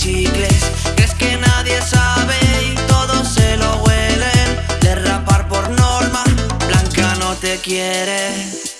chicles. Que que nadie sabe y todos se lo huelen. Derrapar por norma, Blanca no te quiere.